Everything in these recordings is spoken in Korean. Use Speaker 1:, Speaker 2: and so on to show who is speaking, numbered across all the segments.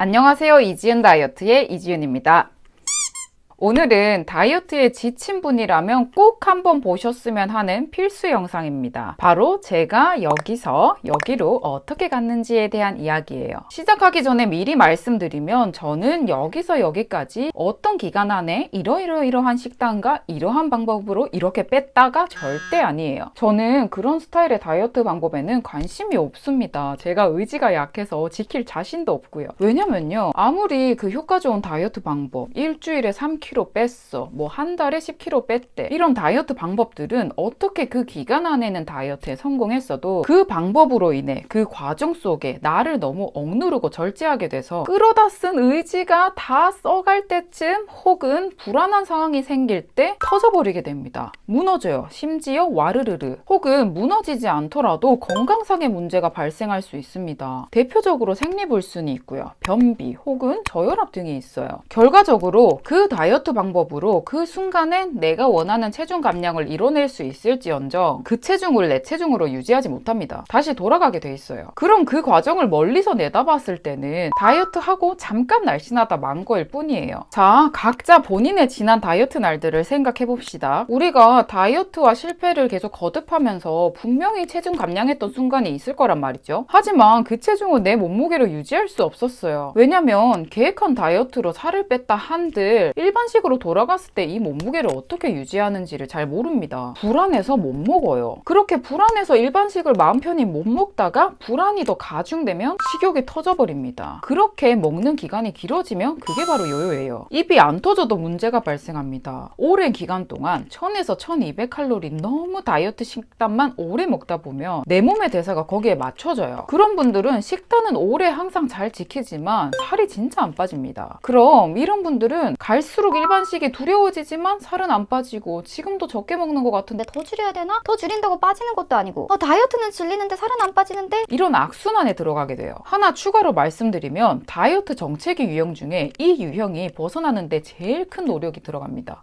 Speaker 1: 안녕하세요. 이지은 다이어트의 이지은입니다 오늘은 다이어트에 지친 분이라면 꼭 한번 보셨으면 하는 필수 영상입니다. 바로 제가 여기서 여기로 어떻게 갔는지에 대한 이야기예요. 시작하기 전에 미리 말씀드리면 저는 여기서 여기까지 어떤 기간 안에 이러이러이러한 식단과 이러한 방법으로 이렇게 뺐다가 절대 아니에요. 저는 그런 스타일의 다이어트 방법에는 관심이 없습니다. 제가 의지가 약해서 지킬 자신도 없고요. 왜냐면요. 아무리 그 효과 좋은 다이어트 방법 일주일에 3kg 10kg 뺐어. 뭐 한 달에 10kg 뺐대. 이런 다이어트 방법들은 어떻게 그 기간 안에는 다이어트에 성공했어도 그 방법으로 인해 그 과정 속에 나를 너무 억누르고 절제하게 돼서 끌어다 쓴 의지가 다 써갈 때쯤 혹은 불안한 상황이 생길 때 터져버리게 됩니다. 무너져요. 심지어 와르르르. 혹은 무너지지 않더라도 건강상의 문제가 발생할 수 있습니다. 대표적으로 생리불순이 있고요. 변비 혹은 저혈압 등이 있어요. 결과적으로 그 다이어트 다이어트 방법으로 그 순간엔 내가 원하는 체중 감량을 이뤄낼 수 있을지언정 그 체중을 내 체중으로 유지하지 못합니다. 다시 돌아가게 돼 있어요. 그럼 그 과정을 멀리서 내다봤을 때는 다이어트하고 잠깐 날씬하다 만 거일 뿐이에요. 자, 각자 본인의 지난 다이어트 날들을 생각해 봅시다. 우리가 다이어트와 실패를 계속 거듭하면서 분명히 체중 감량했던 순간이 있을 거란 말이죠. 하지만 그 체중을 내 몸무게로 유지할 수 없었어요. 왜냐면 계획한 다이어트로 살을 뺐다 한들 일반 일반식으로 돌아갔을 때 이 몸무게를 어떻게 유지하는지를 잘 모릅니다. 불안해서 못 먹어요. 그렇게 불안해서 일반식을 마음 편히 못 먹다가 불안이 더 가중되면 식욕이 터져버립니다. 그렇게 먹는 기간이 길어지면 그게 바로 요요예요. 입이 안 터져도 문제가 발생합니다. 오랜 기간 동안 1000에서 1200칼로리 너무 다이어트 식단만 오래 먹다 보면 내 몸의 대사가 거기에 맞춰져요. 그런 분들은 식단은 오래 항상 잘 지키지만 살이 진짜 안 빠집니다. 그럼 이런 분들은 갈수록 일반식이 두려워지지만 살은 안 빠지고 지금도 적게 먹는 것 같은데
Speaker 2: 더 줄여야 되나? 더 줄인다고 빠지는 것도 아니고 어, 다이어트는 질리는데 살은 안 빠지는데?
Speaker 1: 이런 악순환에 들어가게 돼요. 하나 추가로 말씀드리면 다이어트 정체기 유형 중에 이 유형이 벗어나는데 제일 큰 노력이 들어갑니다.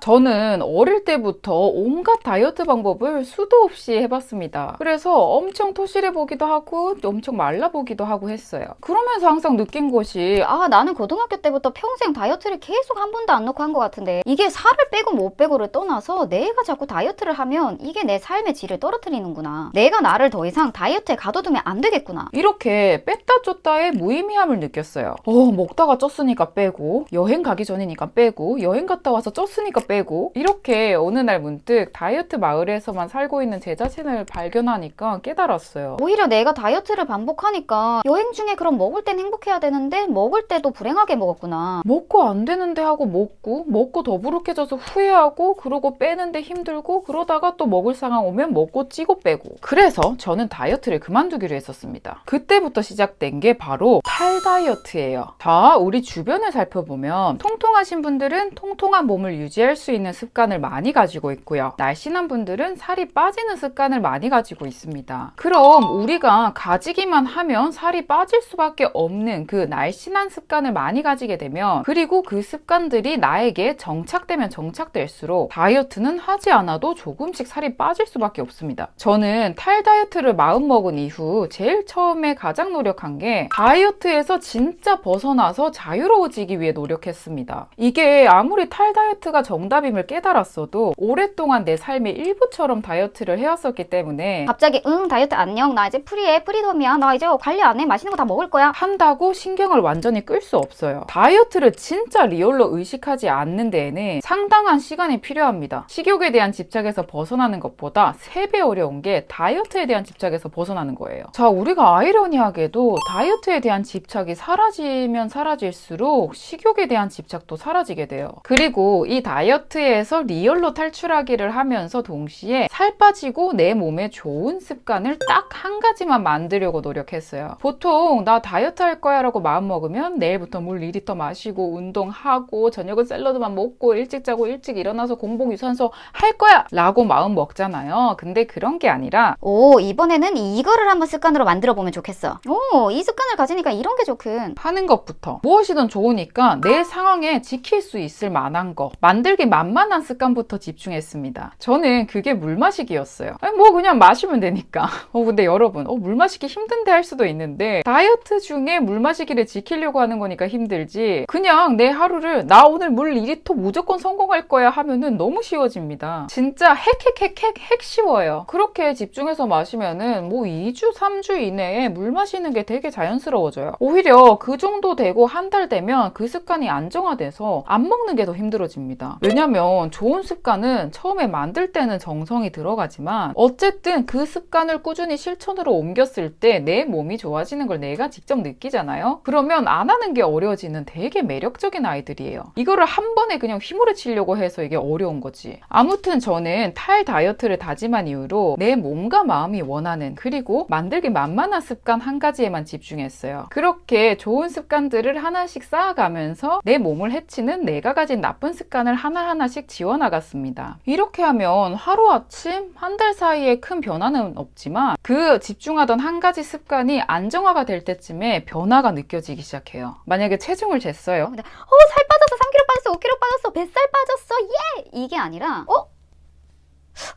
Speaker 1: 저는 어릴 때부터 온갖 다이어트 방법을 수도 없이 해봤습니다. 그래서 엄청 토실해 보기도 하고 엄청 말라 보기도 하고 했어요. 그러면서 항상 느낀 것이
Speaker 2: 아 나는 고등학교 때부터 평생 다이어트를 계속 한 번도 안 놓고 한 것 같은데 이게 살을 빼고 못 빼고를 떠나서 내가 자꾸 다이어트를 하면 이게 내 삶의 질을 떨어뜨리는구나. 내가 나를 더 이상 다이어트에 가둬두면 안 되겠구나.
Speaker 1: 이렇게 뺐다 쪘다의 무의미함을 느꼈어요. 어 먹다가 쪘으니까 빼고 여행 가기 전이니까 빼고 여행 갔다 와서 쪘으니까 빼고 이렇게 어느 날 문득 다이어트 마을에서만 살고 있는 제 자신을 발견하니까 깨달았어요.
Speaker 2: 오히려 내가 다이어트를 반복하니까 여행 중에 그럼 먹을 땐 행복해야 되는데 먹을 때도 불행하게 먹었구나.
Speaker 1: 먹고 안 되는데 하고 먹고 먹고 더부룩해져서 후회하고 그러고 빼는데 힘들고 그러다가 또 먹을 상황 오면 먹고 찌고 빼고 그래서 저는 다이어트를 그만두기로 했었습니다. 그때부터 시작된 게 바로 탈 다이어트예요. 자, 우리 주변을 살펴보면 통통하신 분들은 통통한 몸을 유지할 수 있는 습관을 많이 가지고 있고요. 날씬한 분들은 살이 빠지는 습관을 많이 가지고 있습니다. 그럼 우리가 가지기만 하면 살이 빠질 수밖에 없는 그 날씬한 습관을 많이 가지게 되면 그리고 그 습관들이 나에게 정착되면 정착될수록 다이어트는 하지 않아도 조금씩 살이 빠질 수밖에 없습니다. 저는 탈 다이어트를 마음먹은 이후 제일 처음에 가장 노력한 게 다이어트에서 진짜 벗어나서 자유로워지기 위해 노력했습니다. 이게 아무리 탈 다이어트가 정답임을 깨달았어도 오랫동안 내 삶의 일부처럼 다이어트를 해왔었기 때문에
Speaker 2: 갑자기 응 다이어트 안녕 나 이제 free해 freedom이야 나 이제 관리 안 해 맛있는 거 다 먹을 거야.
Speaker 1: 한다고 신경을 완전히 끌 수 없어요. 다이어트를 진짜 real로 의식하지 않는 데에는 상당한 시간이 필요합니다. 식욕에 대한 집착에서 벗어나는 것보다 3배 어려운 게 다이어트에 대한 집착에서 벗어나는 거예요. 자 우리가 아이러니하게도 다이어트에 대한 집착이 사라지면 사라질수록 식욕에 대한 집착도 사라지게 돼요. 그리고 이 다이어트에서 real로 탈출하기를 하면서 동시에 살 빠지고 내 몸에 좋은 습관을 딱 한 가지만 만들려고 노력했어요. 보통 나 다이어트 할 거야 라고 마음먹으면 내일부터 물 2리터 마시고 운동하고 저녁은 샐러드만 먹고 일찍 자고 일찍 일어나서 공복 유산소 할 거야 라고 마음 먹잖아요. 근데 그런 게 아니라
Speaker 2: 오 이번에는 이거를 한번 습관으로 만들어 보면 좋겠어. 오 이 습관을 가지니까 이런 게 좋군.
Speaker 1: 하는 것부터 무엇이든 좋으니까 내 상황에 지킬 수 있을 만한 거, 만들기 만만한 습관부터 집중했습니다. 저는 그게 물 마시기였어요. 아니, 뭐 그냥 마시면 되니까. 어, 근데 여러분, 어, 물 마시기 힘든데 할 수도 있는데 다이어트 중에 물 마시기를 지키려고 하는 거니까 힘들지. 그냥 내 하루를 나 오늘 물 2리터 무조건 성공할 거야 하면은 너무 쉬워집니다. 진짜 핵핵핵핵 핵 쉬워요. 그렇게 집중해서 마시면은 뭐 2주, 3주 이내에 물 마시는 게 되게 자연스러워져요. 오히려 그 정도 되고 한 달 되면 그 습관이 안정화돼서 안 먹는 게 더 힘들어집니다. 왜냐 면 좋은 습관은 처음에 만들 때는 정성이 들어가지만 어쨌든 그 습관을 꾸준히 실천으로 옮겼을 때 내 몸이 좋아지는 걸 내가 직접 느끼잖아요. 그러면 안 하는 게 어려워지는 되게 매력적인 아이들이에요. 이거를 한 번에 그냥 휘몰아 치려고 해서 이게 어려운 거지. 아무튼 저는 탈 다이어트를 다짐한 이후로 내 몸과 마음이 원하는 그리고 만들기 만만한 습관 한 가지에만 집중했어요. 그렇게 좋은 습관들을 하나씩 쌓아가면서 내 몸을 해치는 내가 가진 나쁜 습관을 하나 하나씩 지워나갔습니다. 이렇게 하면 하루아침 한 달 사이에 큰 변화는 없지만 그 집중하던 한 가지 습관이 안정화가 될 때쯤에 변화가 느껴지기 시작해요. 만약에 체중을 쟀어요.
Speaker 2: 어, 살 빠졌어, 3kg 빠졌어, 5kg 빠졌어, 뱃살 빠졌어, 예! 이게 아니라, 어?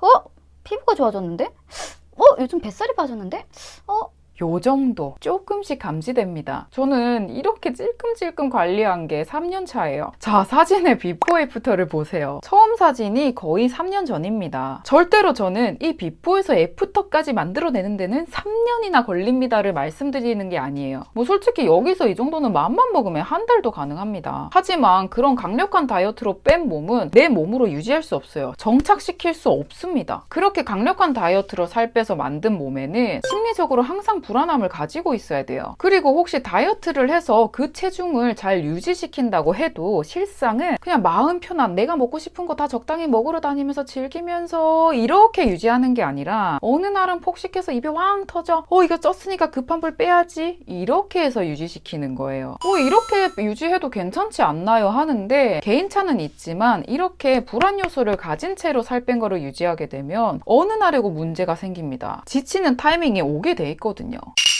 Speaker 2: 어? 피부가 좋아졌는데? 어? 요즘 뱃살이 빠졌는데? 어?
Speaker 1: 요 정도 조금씩 감지됩니다. 저는 이렇게 찔끔찔끔 관리한 게 3년 차예요. 자, 사진의 before after를 보세요. 처음 사진이 거의 3년 전입니다. 절대로 저는 이 before에서 after까지 만들어내는 데는 3년이나 걸립니다를 말씀드리는 게 아니에요. 뭐 솔직히 여기서 이 정도는 마음만 먹으면 한 달도 가능합니다. 하지만 그런 강력한 다이어트로 뺀 몸은 내 몸으로 유지할 수 없어요. 정착시킬 수 없습니다. 그렇게 강력한 다이어트로 살 빼서 만든 몸에는 심리적으로 항상 불안함을 가지고 있어야 돼요. 그리고 혹시 다이어트를 해서 그 체중을 잘 유지시킨다고 해도 실상은 그냥 마음 편한 내가 먹고 싶은 거 다 적당히 먹으러 다니면서 즐기면서 이렇게 유지하는 게 아니라 어느 날은 폭식해서 입에 왕 터져 어 이거 쪘으니까 급한 불 빼야지 이렇게 해서 유지시키는 거예요. 뭐 이렇게 유지해도 괜찮지 않나요 하는데 개인차는 있지만 이렇게 불안 요소를 가진 채로 살 뺀 거를 유지하게 되면 어느 날에고 문제가 생깁니다. 지치는 타이밍이 오게 돼 있거든요. you.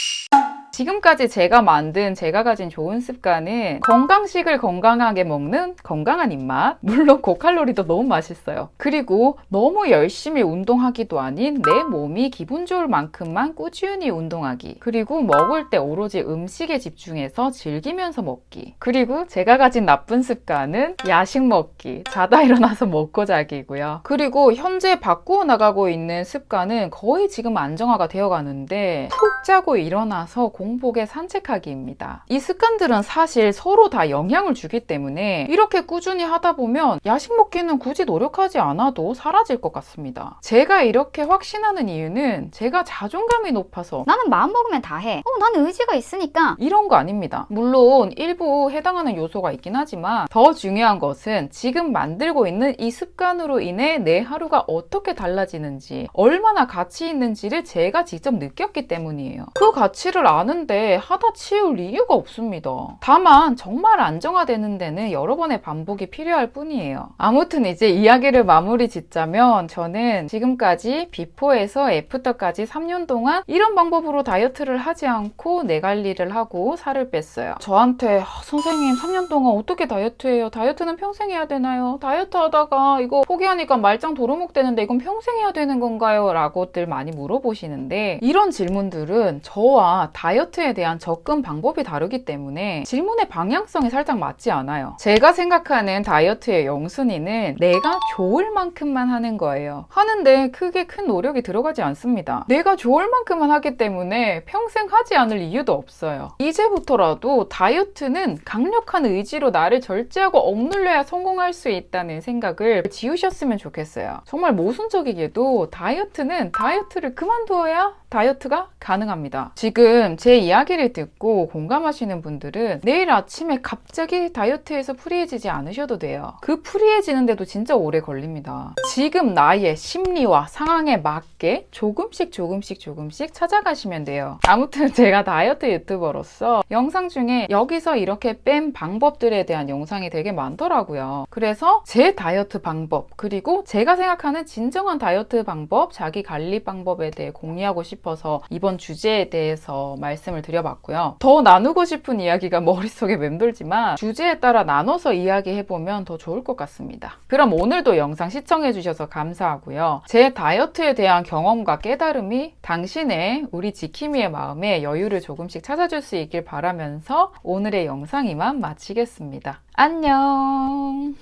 Speaker 1: 지금까지 제가 만든 제가 가진 좋은 습관은 건강식을 건강하게 먹는 건강한 입맛. 물론 고칼로리도 너무 맛있어요. 그리고 너무 열심히 운동하기도 아닌 내 몸이 기분 좋을 만큼만 꾸준히 운동하기. 그리고 먹을 때 오로지 음식에 집중해서 즐기면서 먹기. 그리고 제가 가진 나쁜 습관은 야식 먹기. 자다 일어나서 먹고 자기고요. 그리고 현재 바꾸어 나가고 있는 습관은 거의 지금 안정화가 되어 가는데 푹 자고 일어나서 공 복에 산책하기입니다. 이 습관들은 사실 서로 다 영향을 주기 때문에 이렇게 꾸준히 하다 보면 야식 먹기는 굳이 노력하지 않아도 사라질 것 같습니다. 제가 이렇게 확신하는 이유는 제가 자존감이 높아서
Speaker 2: 나는 마음 먹으면 다 해. 어, 나는 의지가 있으니까.
Speaker 1: 이런 거 아닙니다. 물론 일부 해당하는 요소가 있긴 하지만 더 중요한 것은 지금 만들고 있는 이 습관으로 인해 내 하루가 어떻게 달라지는지 얼마나 가치 있는지를 제가 직접 느꼈기 때문이에요. 그 가치를 아는 데 하다 치울 이유가 없습니다. 다만 정말 안정화되는 데는 여러 번의 반복이 필요할 뿐이에요. 아무튼 이제 이야기를 마무리 짓자면 저는 지금까지 비포에서 애프터까지 3년 동안 이런 방법으로 다이어트를 하지 않고 내 관리를 하고 살을 뺐어요. 저한테 "아, 선생님 3년 동안 어떻게 다이어트해요? 다이어트는 평생 해야 되나요? 다이어트 하다가 이거 포기하니까 말짱 도루묵 되는데 이건 평생 해야 되는 건가요? 라고들 많이 물어보시는데 이런 질문들은 저와 다이어트 에 대한 접근 방법이 다르기 때문에 질문의 방향성이 살짝 맞지 않아요. 제가 생각하는 다이어트의 영순위는 내가 좋을 만큼만 하는 거예요. 하는데 크게 큰 노력이 들어가지 않습니다. 내가 좋을 만큼만 하기 때문에 평생 하지 않을 이유도 없어요. 이제부터라도 다이어트는 강력한 의지로 나를 절제하고 억눌려야 성공할 수 있다는 생각을 지우셨으면 좋겠어요. 정말 모순적이게도 다이어트는 다이어트를 그만두어야 다이어트가 가능합니다. 지금 제 이야기를 듣고 공감하시는 분들은 내일 아침에 갑자기 다이어트에서 free해지지 않으셔도 돼요. 그 free해지는데도 진짜 오래 걸립니다. 지금 나의 심리와 상황에 맞게 조금씩 조금씩 조금씩 찾아가시면 돼요. 아무튼 제가 다이어트 유튜버로서 영상 중에 여기서 이렇게 뺀 방법들에 대한 영상이 되게 많더라고요. 그래서 제 다이어트 방법 그리고 제가 생각하는 진정한 다이어트 방법, 자기 관리 방법에 대해 공유하고 싶 싶어서 이번 주제에 대해서 말씀을 드려봤고요. 더 나누고 싶은 이야기가 머릿속에 맴돌지만 주제에 따라 나눠서 이야기해보면 더 좋을 것 같습니다. 그럼 오늘도 영상 시청해주셔서 감사하고요. 제 다이어트에 대한 경험과 깨달음이 당신의 우리 지킴이의 마음에 여유를 조금씩 찾아줄 수 있길 바라면서 오늘의 영상 이만 마치겠습니다. 안녕!